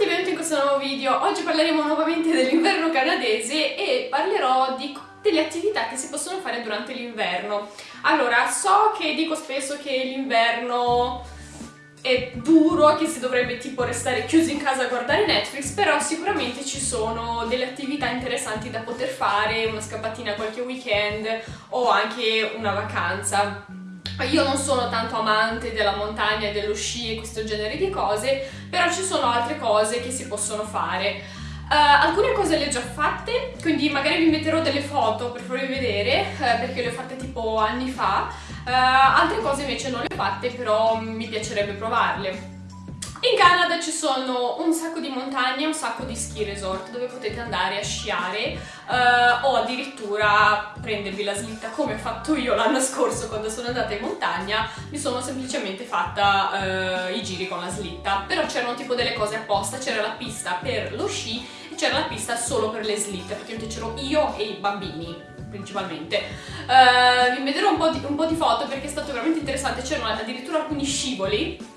tutti, benvenuti in questo nuovo video. Oggi parleremo nuovamente dell'inverno canadese e parlerò di delle attività che si possono fare durante l'inverno. Allora, so che dico spesso che l'inverno è duro, che si dovrebbe tipo restare chiusi in casa a guardare Netflix, però sicuramente ci sono delle attività interessanti da poter fare, una scappatina qualche weekend o anche una vacanza. Io non sono tanto amante della montagna dello sci e questo genere di cose, però ci sono altre cose che si possono fare. Uh, alcune cose le ho già fatte, quindi magari vi metterò delle foto per farvi vedere, uh, perché le ho fatte tipo anni fa. Uh, altre cose invece non le ho fatte, però mi piacerebbe provarle. Ci sono un sacco di montagne, un sacco di ski resort dove potete andare a sciare uh, o addirittura prendervi la slitta come ho fatto io l'anno scorso quando sono andata in montagna, mi sono semplicemente fatta uh, i giri con la slitta, però c'erano tipo delle cose apposta, c'era la pista per lo sci e c'era la pista solo per le slitte, perché c'ero io e i bambini principalmente. Uh, vi vedrò un po, di, un po' di foto perché è stato veramente interessante, c'erano addirittura alcuni scivoli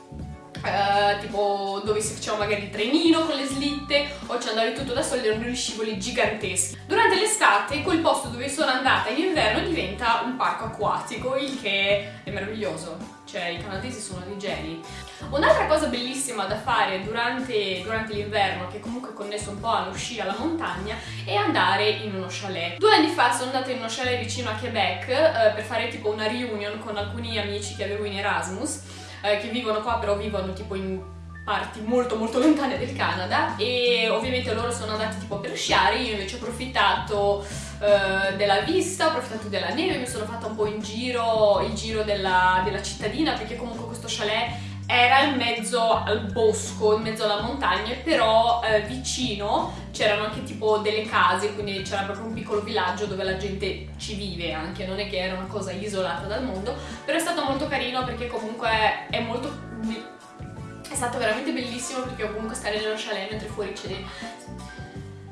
Uh, tipo dove si faceva magari il trenino con le slitte o ci andavi tutto da soli, erano degli scivoli giganteschi. Durante l'estate quel posto dove sono andata in inverno diventa un parco acquatico, il che è meraviglioso, cioè i canadesi sono dei geni. Un'altra cosa bellissima da fare durante, durante l'inverno, che comunque è connesso un po' allo sci, alla montagna, è andare in uno chalet. Due anni fa sono andata in uno chalet vicino a Quebec uh, per fare tipo una reunion con alcuni amici che avevo in Erasmus eh, che vivono qua però vivono tipo in parti molto molto lontane del Canada. E ovviamente loro sono andati tipo per sciare, io invece ho approfittato eh, della vista, ho approfittato della neve, mi sono fatta un po' in giro, il giro della, della cittadina perché comunque questo chalet era in mezzo al bosco, in mezzo alla montagna, però eh, vicino c'erano anche tipo delle case, quindi c'era proprio un piccolo villaggio dove la gente ci vive anche, non è che era una cosa isolata dal mondo, però è stato molto carino perché comunque è molto... è stato veramente bellissimo perché comunque stare nello chalet mentre fuori c'è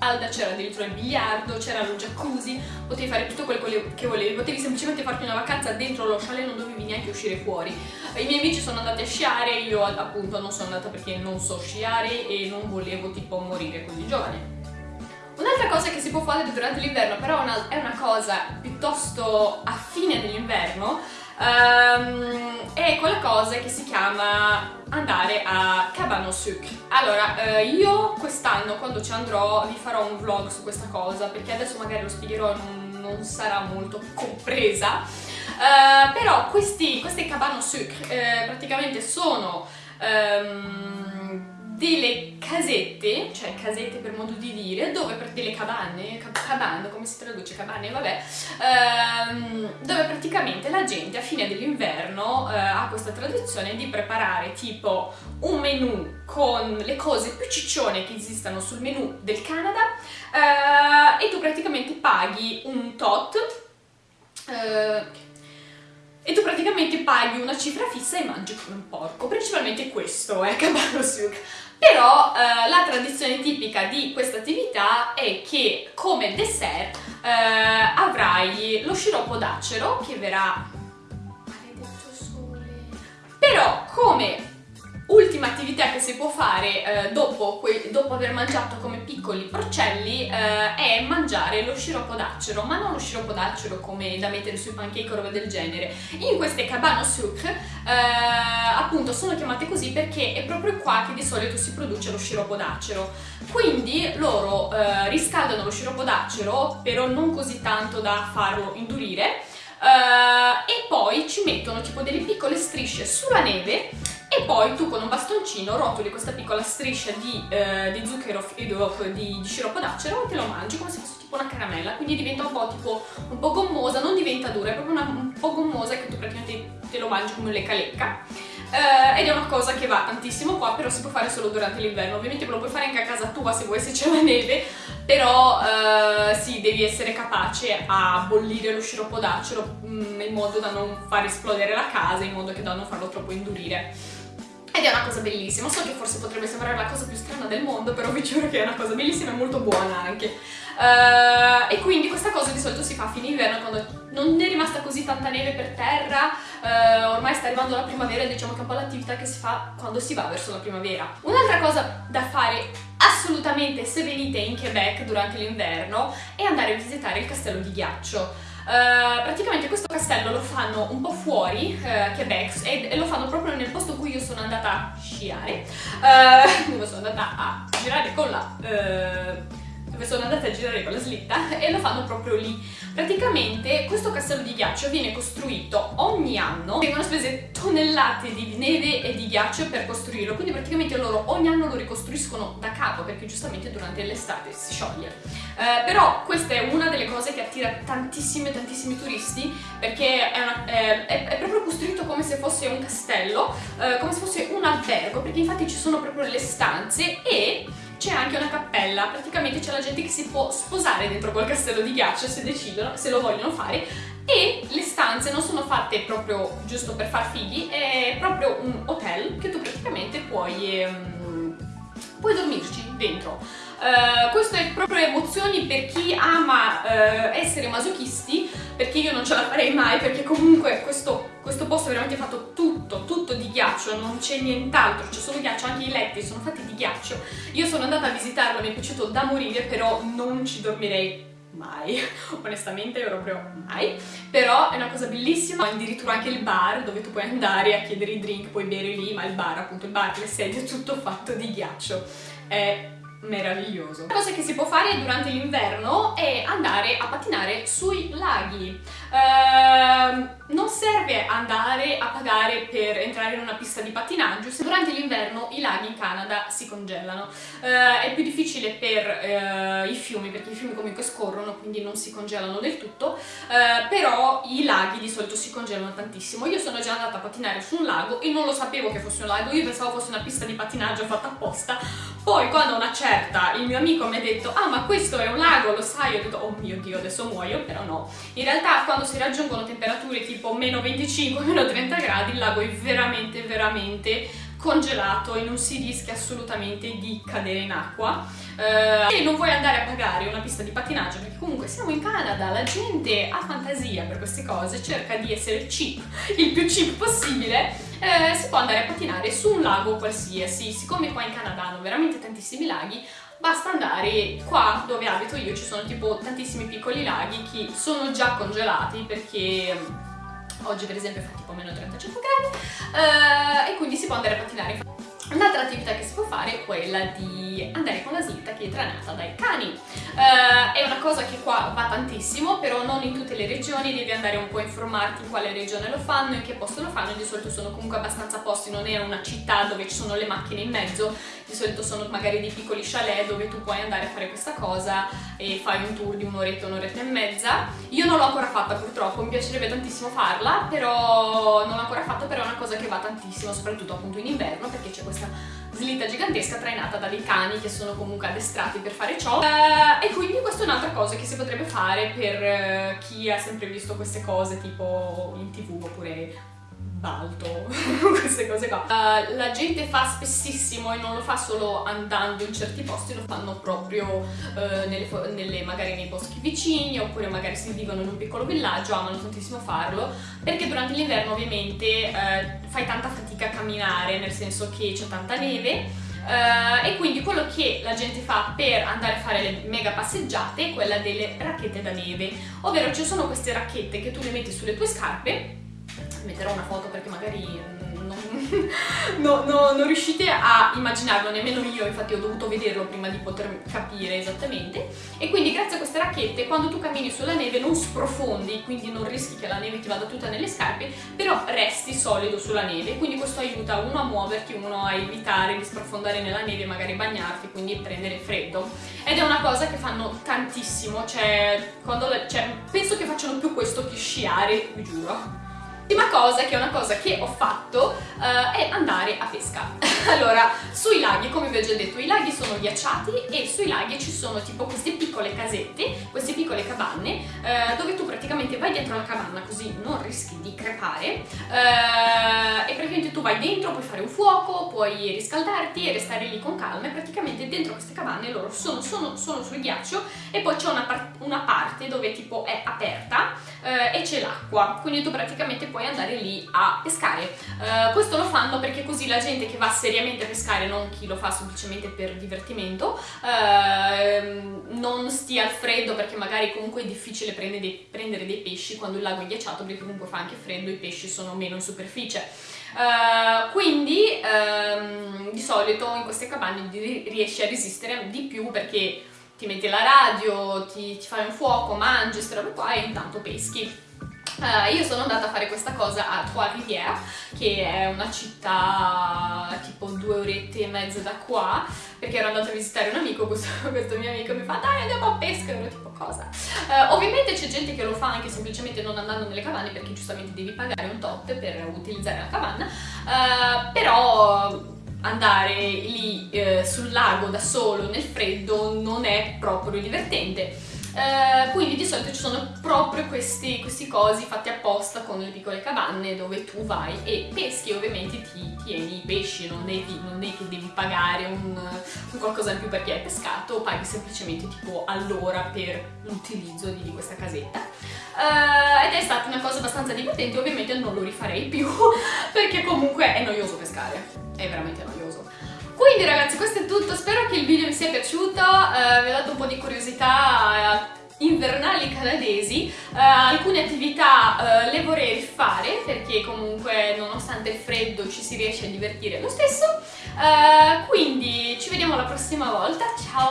calda, c'era addirittura il biliardo, c'era lo jacuzzi, potevi fare tutto quello che volevi, potevi semplicemente farti una vacanza dentro lo chalet, non dovevi neanche uscire fuori. I miei amici sono andati a sciare, io appunto non sono andata perché non so sciare e non volevo tipo morire così giovane. Un'altra cosa che si può fare durante l'inverno, però è una cosa piuttosto a fine dell'inverno, um, è quella cosa che si chiama andare a Cabano Suc. Allora, eh, io quest'anno quando ci andrò vi farò un vlog su questa cosa, perché adesso magari lo spiegherò non, non sarà molto compresa, uh, però questi, questi Cabano Suc eh, praticamente sono... Um, delle casette, cioè casette per modo di dire, dove per delle cabane, cabane, come si traduce? Cabane, vabbè, ehm, dove praticamente la gente a fine dell'inverno eh, ha questa tradizione di preparare tipo un menù con le cose più ciccione che esistano sul menù del Canada eh, e tu praticamente paghi un tot eh, e praticamente paghi una cifra fissa e mangi come un porco. Principalmente questo è Cabano Souk. Però eh, la tradizione tipica di questa attività è che come dessert eh, avrai lo sciroppo d'acero che verrà... si può fare eh, dopo, dopo, aver mangiato come piccoli porcelli eh, è mangiare lo sciroppo d'acero, ma non lo sciroppo d'acero come da mettere sui pancake o roba del genere. In queste cabano souk eh, appunto sono chiamate così perché è proprio qua che di solito si produce lo sciroppo d'acero. Quindi loro eh, riscaldano lo sciroppo d'acero, però non così tanto da farlo indurire, Uh, e poi ci mettono tipo delle piccole strisce sulla neve e poi tu con un bastoncino rotoli questa piccola striscia di, eh, di zucchero e di, di sciroppo d'acero e te lo mangi come se fosse tipo una caramella, quindi diventa un po' tipo un po' gommosa, non diventa dura, è proprio una, un po' gommosa che tu praticamente te lo mangi come lecca lecca. Uh, ed è una cosa che va tantissimo qua, però si può fare solo durante l'inverno. Ovviamente lo puoi fare anche a casa tua se vuoi se c'è la neve, però uh, sì, devi essere capace a bollire lo sciroppo d'acero mm, in modo da non far esplodere la casa, in modo che da non farlo troppo indurire. Ed è una cosa bellissima, so che forse potrebbe sembrare la cosa più strana del mondo, però vi giuro che è una cosa bellissima e molto buona anche. Uh, e quindi questa cosa di solito si fa a fine inverno quando non è rimasta così tanta neve per terra, eh, ormai sta arrivando la primavera e diciamo che è un po' l'attività che si fa quando si va verso la primavera. Un'altra cosa da fare assolutamente se venite in Quebec durante l'inverno è andare a visitare il castello di ghiaccio. Uh, praticamente questo castello lo fanno un po' fuori uh, Quebec e, e, lo fanno proprio nel posto in cui io sono andata a sciare. Uh, dove sono andata a girare con la dove sono andata a girare con la slitta e lo fanno proprio lì. Praticamente questo castello di ghiaccio viene costruito ogni anno, vengono spese tonnellate di neve e di ghiaccio per costruirlo, quindi praticamente loro ogni anno lo ricostruiscono da capo perché giustamente durante l'estate si scioglie. Eh, però questa è una delle cose che attira tantissimi tantissimi turisti perché è, una, è, è, proprio costruito come se fosse un castello, eh, come se fosse un albergo, perché infatti ci sono proprio le stanze e c'è anche una cappella, praticamente c'è la gente che si può sposare dentro quel castello di ghiaccio se decidono, se lo vogliono fare. E le stanze non sono fatte proprio giusto per far figli, è proprio un hotel che tu praticamente puoi, um, puoi dormirci dentro. Uh, questo è proprio emozioni per chi ama uh, essere masochisti perché io non ce la farei mai perché comunque questo, questo posto è veramente fatto tutto, tutto di ghiaccio, non c'è nient'altro, c'è solo ghiaccio, anche i letti sono fatti di ghiaccio. Io sono andata a visitarlo, mi è piaciuto da morire, però non ci dormirei mai, onestamente proprio mai, però è una cosa bellissima, addirittura anche il bar dove tu puoi andare a chiedere i drink, puoi bere lì, ma il bar appunto, il bar, le sedie, tutto fatto di ghiaccio, è meraviglioso. La cosa che si può fare durante l'inverno è andare a pattinare sui laghi. Uh, non serve andare a pagare per entrare in una pista di pattinaggio se durante l'inverno i laghi in Canada si congelano. Uh, è più difficile per uh, i fiumi perché i fiumi comunque scorrono quindi non si congelano del tutto, uh, però i laghi di solito si congelano tantissimo. Io sono già andata a pattinare su un lago e non lo sapevo che fosse un lago, io pensavo fosse una pista di pattinaggio fatta apposta. Poi quando una certa il mio amico mi ha detto ah ma questo è un lago, lo sai? Io ho detto oh mio dio adesso muoio, però no. In realtà quando si raggiungono temperature tipo tipo meno 25, meno 30 gradi, il lago è veramente, veramente congelato e non si rischia assolutamente di cadere in acqua. Uh, e non vuoi andare a pagare una pista di pattinaggio perché comunque siamo in Canada, la gente ha fantasia per queste cose, cerca di essere cheap, il più cheap possibile uh, si può andare a pattinare su un lago qualsiasi. Siccome qua in Canada hanno veramente tantissimi laghi basta andare qua dove abito io ci sono tipo tantissimi piccoli laghi che sono già congelati perché oggi per esempio fa tipo meno 35 gradi uh, e quindi si può andare a pattinare Un'altra attività che si può fare è quella di andare con la slitta che è tranata dai cani. Uh, è una cosa che qua va tantissimo, però non in tutte le regioni, devi andare un po' a informarti in quale regione lo fanno, in che posto lo fanno, di solito sono comunque abbastanza posti, non è una città dove ci sono le macchine in mezzo, di solito sono magari dei piccoli chalet dove tu puoi andare a fare questa cosa e fai un tour di un'oretta, un'oretta e mezza. Io non l'ho ancora fatta purtroppo, mi piacerebbe tantissimo farla, però non l'ho ancora fatta, però è una cosa che va tantissimo, soprattutto appunto in inverno, perché c'è questa questa slitta gigantesca trainata da dei cani che sono comunque addestrati per fare ciò. Uh, e quindi questa è un'altra cosa che si potrebbe fare per uh, chi ha sempre visto queste cose tipo in tv oppure balto, queste cose qua. Uh, la gente fa spessissimo e non lo fa solo andando in certi posti, lo fanno proprio uh, nelle, nelle, magari nei boschi vicini oppure magari se vivono in un piccolo villaggio, amano tantissimo farlo, perché durante l'inverno ovviamente uh, fai tanta fatica a camminare, nel senso che c'è tanta neve, Uh, e quindi quello che la gente fa per andare a fare le mega passeggiate è quella delle racchette da neve, ovvero ci sono queste racchette che tu le metti sulle tue scarpe metterò una foto perché magari non, no, no, non, riuscite a immaginarlo, nemmeno io, infatti ho dovuto vederlo prima di poter capire esattamente. E quindi grazie a queste racchette, quando tu cammini sulla neve non sprofondi, quindi non rischi che la neve ti vada tutta nelle scarpe, però resti solido sulla neve, quindi questo aiuta uno a muoverti, uno a evitare di sprofondare nella neve, magari bagnarti, quindi prendere freddo. Ed è una cosa che fanno tantissimo, cioè, la, cioè penso che facciano più questo che sciare, vi giuro. L'ultima cosa, che è una cosa che ho fatto, uh, è andare a pesca. allora, sui laghi, come vi ho già detto, i laghi sono ghiacciati e sui laghi ci sono tipo queste piccole casette, queste piccole capanne, uh, dove tu praticamente vai dentro la capanna così non rischi di crepare uh, e praticamente tu vai dentro, puoi fare un fuoco, puoi riscaldarti e restare lì con calma e praticamente dentro queste capanne loro sono, sono, sono sul ghiaccio e poi c'è una, par una, parte dove tipo è aperta e c'è l'acqua, quindi tu praticamente puoi andare lì a pescare. Uh, questo lo fanno perché così la gente che va seriamente a pescare, non chi lo fa semplicemente per divertimento, uh, non stia al freddo perché magari comunque è difficile prendere dei, prendere dei pesci quando il lago è ghiacciato perché comunque fa anche freddo, i pesci sono meno in superficie. Uh, quindi um, di solito in queste cabane riesci a resistere di più perché ti metti la radio, ti, ti fai un fuoco, mangi, robe qua e intanto peschi. Uh, io sono andata a fare questa cosa a Trois-Rivières, che è una città tipo due orette e mezza da qua, perché ero andata a visitare un amico, questo, questo mio amico mi fa dai andiamo a pesca, ero tipo cosa? Uh, ovviamente c'è gente che lo fa anche semplicemente non andando nelle cavanne, perché giustamente devi pagare un tot per utilizzare la cavanna, uh, però andare lì eh, sul lago da solo nel freddo non è proprio divertente. Eh, quindi di solito ci sono proprio questi, questi, cosi fatti apposta con le piccole cavanne dove tu vai e peschi ovviamente ti tieni i pesci, non devi, non devi che devi pagare un, un, qualcosa in più perché hai pescato, paghi semplicemente tipo all'ora per l'utilizzo di, di, questa casetta. Uh, ed è stata una cosa abbastanza divertente, ovviamente non lo rifarei più perché comunque è noioso pescare, è veramente noioso. Quindi ragazzi questo è tutto, spero che il video vi sia piaciuto, uh, vi ho dato un po' di curiosità uh, invernali canadesi, uh, alcune attività le vorrei rifare perché comunque nonostante il freddo ci si riesce a divertire lo stesso, quindi ci vediamo la prossima volta, ciao!